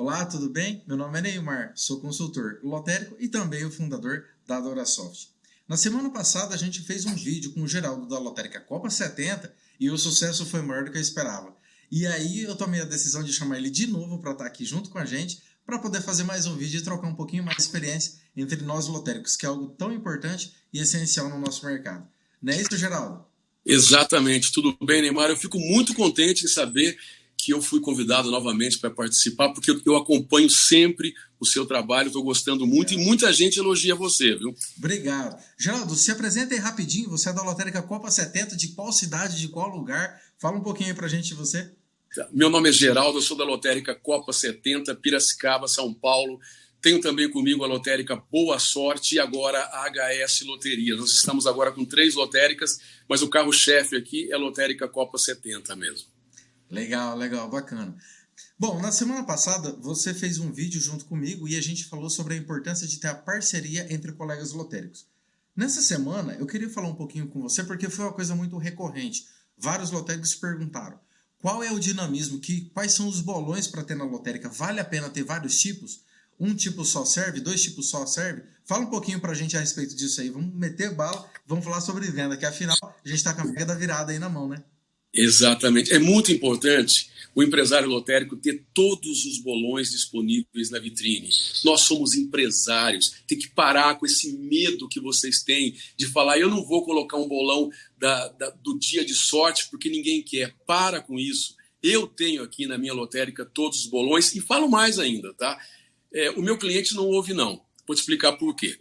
Olá, tudo bem? Meu nome é Neymar, sou consultor lotérico e também o fundador da Dorasoft. Na semana passada a gente fez um vídeo com o Geraldo da Lotérica Copa 70 e o sucesso foi maior do que eu esperava. E aí eu tomei a decisão de chamar ele de novo para estar aqui junto com a gente para poder fazer mais um vídeo e trocar um pouquinho mais de experiência entre nós lotéricos, que é algo tão importante e essencial no nosso mercado. Não é isso, Geraldo? Exatamente. Tudo bem, Neymar? Eu fico muito contente em saber que eu fui convidado novamente para participar, porque eu acompanho sempre o seu trabalho, estou gostando muito e muita gente elogia você, viu? Obrigado. Geraldo, se apresenta aí rapidinho, você é da Lotérica Copa 70, de qual cidade, de qual lugar? Fala um pouquinho aí para a gente de você. Tá. Meu nome é Geraldo, eu sou da Lotérica Copa 70, Piracicaba, São Paulo. Tenho também comigo a lotérica Boa Sorte e agora a HS Loteria. Nós estamos agora com três lotéricas, mas o carro-chefe aqui é a Lotérica Copa 70 mesmo. Legal, legal, bacana. Bom, na semana passada você fez um vídeo junto comigo e a gente falou sobre a importância de ter a parceria entre colegas lotéricos. Nessa semana eu queria falar um pouquinho com você porque foi uma coisa muito recorrente. Vários lotéricos perguntaram qual é o dinamismo, que, quais são os bolões para ter na lotérica. Vale a pena ter vários tipos? Um tipo só serve? Dois tipos só serve? Fala um pouquinho para a gente a respeito disso aí. Vamos meter bala, vamos falar sobre venda, que afinal a gente está com a mega da virada aí na mão, né? Exatamente. É muito importante o empresário lotérico ter todos os bolões disponíveis na vitrine. Nós somos empresários, tem que parar com esse medo que vocês têm de falar: eu não vou colocar um bolão da, da, do dia de sorte porque ninguém quer. Para com isso. Eu tenho aqui na minha lotérica todos os bolões e falo mais ainda, tá? É, o meu cliente não ouve, não. Vou te explicar por quê.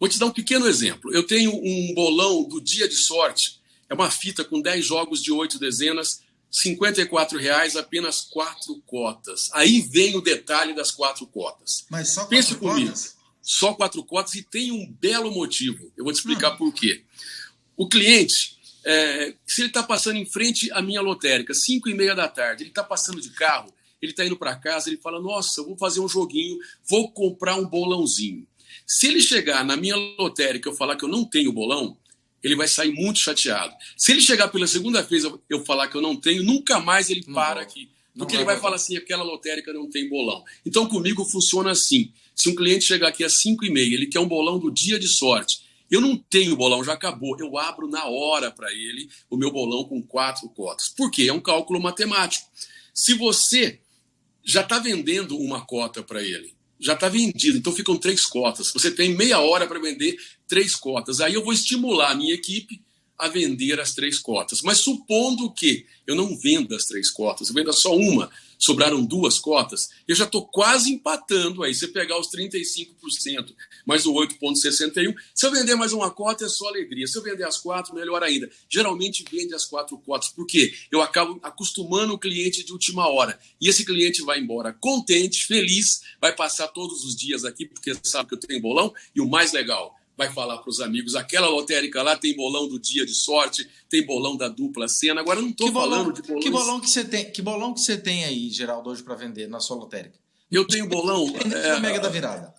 Vou te dar um pequeno exemplo. Eu tenho um bolão do dia de sorte é uma fita com 10 jogos de 8 dezenas, R$ reais apenas quatro cotas. Aí vem o detalhe das quatro cotas. Mas só quatro Pense comigo. Cotas? Só quatro cotas e tem um belo motivo. Eu vou te explicar hum. por quê. O cliente, é, se ele está passando em frente à minha lotérica, 5 e meia da tarde, ele está passando de carro, ele está indo para casa, ele fala: Nossa, eu vou fazer um joguinho, vou comprar um bolãozinho. Se ele chegar na minha lotérica e eu falar que eu não tenho bolão, ele vai sair muito chateado. Se ele chegar pela segunda vez eu, falar que eu não tenho, nunca mais ele não para aqui. Porque ele vai, vai falar assim, aquela lotérica não tem bolão. Então comigo funciona assim. Se um cliente chegar aqui às 5 e meia, ele quer um bolão do dia de sorte. Eu não tenho bolão, já acabou. Eu abro na hora para ele o meu bolão com quatro cotas. Por quê? É um cálculo matemático. Se você já está vendendo uma cota para ele, já está vendido, então ficam três cotas. Você tem meia hora para vender três cotas. Aí eu vou estimular a minha equipe a vender as três cotas. Mas supondo que eu não venda as três cotas, eu venda só uma, sobraram duas cotas, eu já estou quase empatando aí. Você pegar os 35% mais o 8,61%, se eu vender mais uma cota é só alegria. Se eu vender as quatro, melhor ainda. Geralmente vende as quatro cotas, porque eu acabo acostumando o cliente de última hora. E esse cliente vai embora contente, feliz, vai passar todos os dias aqui, porque sabe que eu tenho bolão. E o mais legal, vai falar para os amigos, aquela lotérica lá tem bolão do dia de sorte, tem bolão da dupla cena. Agora eu não estou falando de bolão. Que bolão que você tem? Que bolão que você tem aí, Geraldo, hoje para vender na sua lotérica? Eu tenho bolão. é, Mega da Virada.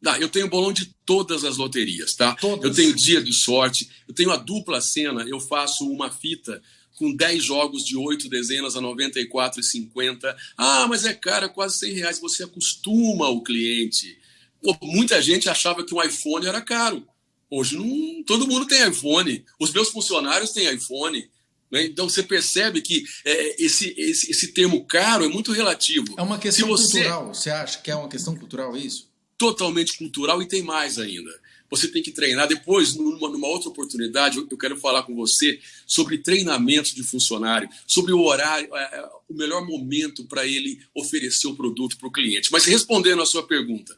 Não, eu tenho bolão de todas as loterias, tá? Todas. Eu tenho dia de sorte, eu tenho a dupla cena, eu faço uma fita com 10 jogos de 8 dezenas a R$ 94,50. Ah, mas é cara, quase 100 reais. Você acostuma o cliente. Pô, muita gente achava que um iPhone era caro. Hoje não, todo mundo tem iPhone. Os meus funcionários têm iPhone. Né? Então você percebe que é, esse, esse, esse termo caro é muito relativo. É uma questão você... cultural. Você acha que é uma questão cultural isso? Totalmente cultural e tem mais ainda. Você tem que treinar. Depois, numa, numa outra oportunidade, eu, eu quero falar com você sobre treinamento de funcionário, sobre o horário, é, é o melhor momento para ele oferecer o produto para o cliente. Mas respondendo a sua pergunta,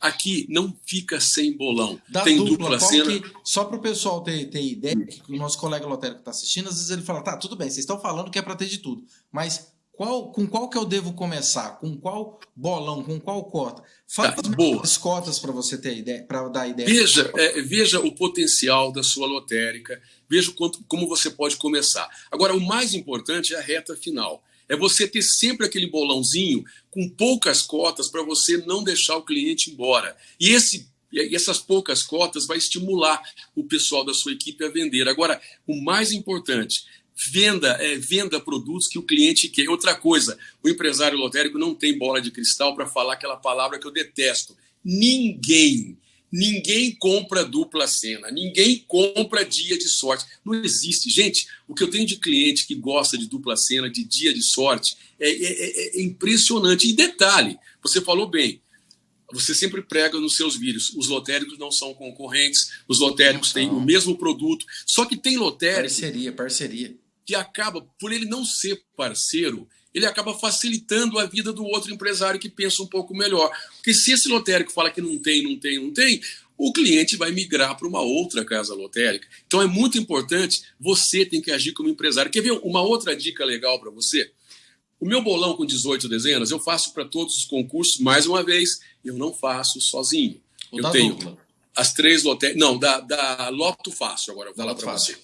aqui não fica sem bolão. Da Tem dupla, dupla cena. Que, só para o pessoal ter, ter ideia, que o nosso colega lotérico está assistindo, às vezes ele fala, tá, tudo bem, vocês estão falando que é para ter de tudo, mas qual, com qual que eu devo começar? Com qual bolão? Com qual cota? Fala tá, as cotas para você ter ideia, para dar ideia. Veja, é, veja o potencial da sua lotérica, veja quanto, como você pode começar. Agora, o mais importante é a reta final. É você ter sempre aquele bolãozinho com poucas cotas para você não deixar o cliente embora. E esse e essas poucas cotas vai estimular o pessoal da sua equipe a vender. Agora, o mais importante, venda, é, venda produtos que o cliente quer. Outra coisa, o empresário lotérico não tem bola de cristal para falar aquela palavra que eu detesto. Ninguém, ninguém compra dupla cena, ninguém compra dia de sorte. Não existe. Gente, o que eu tenho de cliente que gosta de dupla cena, de dia de sorte, é, é, é, é impressionante. E detalhe, você falou bem, você sempre prega nos seus vídeos. Os lotéricos não são concorrentes, os lotéricos têm o mesmo produto. Só que tem lotérico. Parceria, parceria. Que acaba, por ele não ser parceiro, ele acaba facilitando a vida do outro empresário que pensa um pouco melhor. Porque se esse lotérico fala que não tem, não tem, não tem, o cliente vai migrar para uma outra casa lotérica. Então é muito importante, você tem que agir como empresário. Quer ver uma outra dica legal para você? O meu bolão com 18 dezenas, eu faço para todos os concursos, mais uma vez, eu não faço sozinho. O eu tenho dupla. as três lotéricas. Não, da, da Loto Fácil, agora eu vou falar para você.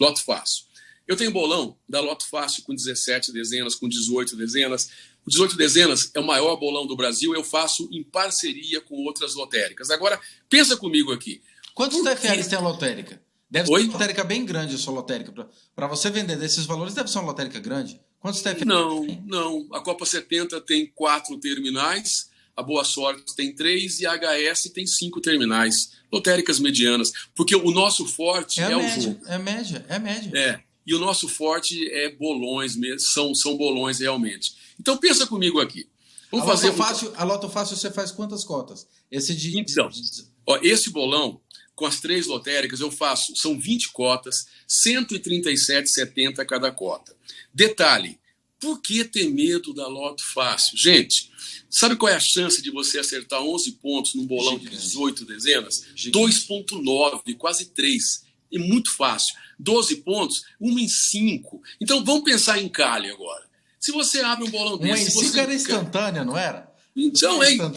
Loto Fácil. Eu tenho bolão da Loto Fácil com 17 dezenas, com 18 dezenas. O 18 dezenas é o maior bolão do Brasil, eu faço em parceria com outras lotéricas. Agora, pensa comigo aqui. Quantos TFLs tem a lotérica? Deve Oi? ser uma lotérica bem grande a sua lotérica. Para você vender desses valores, deve ser uma lotérica grande. Quantos TFL? Não, não. A Copa 70 tem quatro terminais, a Boa Sorte tem três e a HS tem cinco terminais. Lotéricas medianas. Porque o nosso forte é, é média, o jogo. É média, é média. É. E o nosso forte é bolões mesmo, são, são bolões realmente. Então pensa comigo aqui. Vamos a fazer. Loto fácil, a Loto Fácil você faz quantas cotas? Esse de. Então, ó, esse bolão, com as três lotéricas, eu faço, são 20 cotas, 137,70 cada cota. Detalhe, por que ter medo da loto fácil? Gente, sabe qual é a chance de você acertar 11 pontos num bolão Gigante. de 18 dezenas? 2,9, quase 3. É muito fácil. 12 pontos, 1 em 5. Então vamos pensar em Cali agora. Se você abre um bolão desse. 1 em 5 você... era instantânea, não era? Então, é, então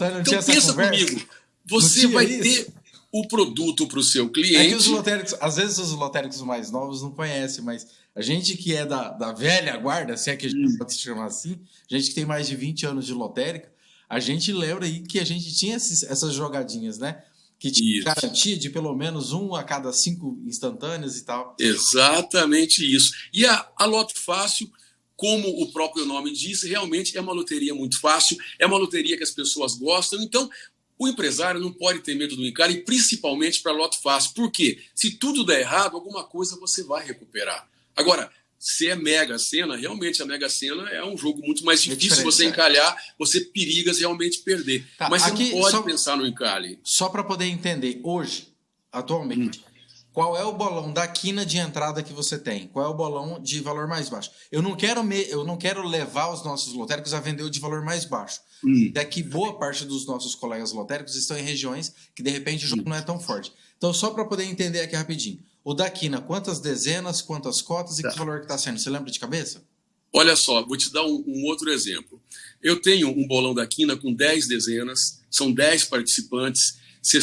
pensa comigo. Você vai isso? ter o produto para o seu cliente. É que os lotéricos, às vezes os lotéricos mais novos não conhecem, mas a gente que é da, da velha guarda, se é que a gente hum. pode se chamar assim, gente que tem mais de 20 anos de lotérica, a gente lembra aí que a gente tinha esses, essas jogadinhas, né? Que tinha isso. garantia de pelo menos um a cada cinco instantâneas e tal. Exatamente isso. E a, a Loto Fácil, como o próprio nome diz, realmente é uma loteria muito fácil, é uma loteria que as pessoas gostam. Então, o empresário não pode ter medo do encalhe, principalmente para lote fácil. Por quê? Se tudo der errado, alguma coisa você vai recuperar. Agora, se é Mega Sena, realmente a Mega Sena é um jogo muito mais é difícil é você encalhar, você periga realmente perder. Tá, Mas você não pode só, pensar no encalhe. Só para poder entender, hoje, atualmente, hum. Qual é o bolão da quina de entrada que você tem? Qual é o bolão de valor mais baixo? Eu não quero, me, eu não quero levar os nossos lotéricos a vender o de valor mais baixo. Hum. Daqui boa parte dos nossos colegas lotéricos estão em regiões que de repente o jogo hum. não é tão forte. Então, só para poder entender aqui rapidinho. O da Quina, quantas dezenas, quantas cotas e tá. que valor que está sendo? Você lembra de cabeça? Olha só, vou te dar um, um, outro exemplo. Eu tenho um bolão da Quina com 10 dezenas, são 10 participantes, R$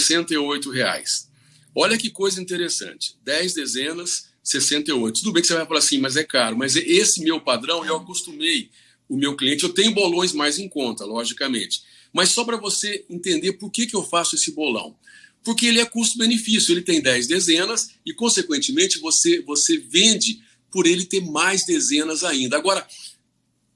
reais. Olha que coisa interessante. 10 dezenas, 68. Tudo bem que você vai falar assim, mas é caro. Mas esse meu padrão, eu acostumei o meu cliente. Eu tenho bolões mais em conta, logicamente. Mas só para você entender por que, que eu faço esse bolão. Porque ele é custo-benefício, ele tem 10 dezenas e, consequentemente, você, você vende por ele ter mais dezenas ainda. Agora,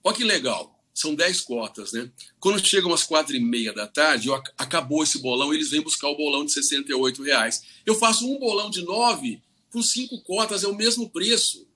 olha que legal, são 10 cotas, né? Quando chegam às quatro e meia da tarde, eu, acabou esse bolão, eles vêm buscar o bolão de 68 reais. Eu faço um bolão de 9 com cinco cotas, é o mesmo preço.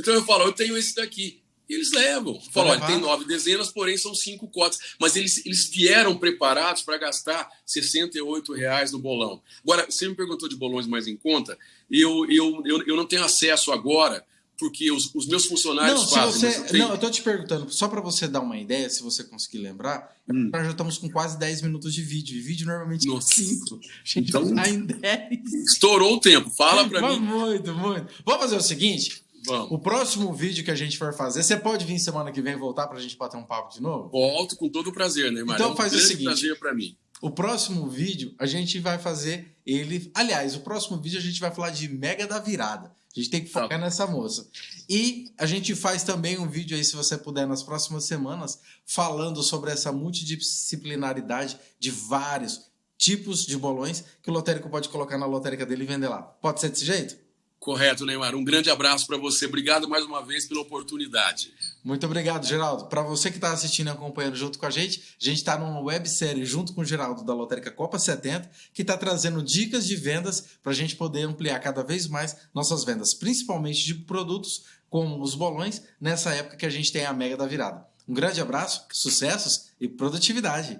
Então eu falo, eu tenho esse daqui eles levam. Falam, olha, tem nove dezenas, porém são cinco cotas. Mas eles, eles vieram preparados para gastar 68 reais no bolão. Agora, você me perguntou de bolões mais em conta, eu, eu, eu, eu não tenho acesso agora, porque os, os meus funcionários não, fazem. Você, tenho... Não, eu estou te perguntando, só para você dar uma ideia, se você conseguir lembrar, hum. nós já estamos com quase 10 minutos de vídeo. E vídeo normalmente é 5. A gente então, tá em 10. Estourou o tempo, fala para mim. Muito, muito. Vamos fazer o seguinte: Vamos. O próximo vídeo que a gente for fazer, você pode vir semana que vem voltar para a gente bater um papo de novo? Volto com todo o prazer, né, Mário? Então é faz o seguinte. prazer para mim. O próximo vídeo a gente vai fazer ele. Aliás, o próximo vídeo a gente vai falar de Mega da Virada. A gente tem que focar tá. nessa moça. E a gente faz também um vídeo aí, se você puder, nas próximas semanas, falando sobre essa multidisciplinaridade de vários tipos de bolões que o lotérico pode colocar na lotérica dele e vender lá. Pode ser desse jeito? Correto, Neymar. Um grande abraço para você. Obrigado mais uma vez pela oportunidade. Muito obrigado, Geraldo. Para você que está assistindo e acompanhando junto com a gente, a gente está numa websérie junto com o Geraldo da Lotérica Copa 70, que está trazendo dicas de vendas para a gente poder ampliar cada vez mais nossas vendas, principalmente de produtos como os bolões, nessa época que a gente tem a mega da virada. Um grande abraço, sucessos e produtividade!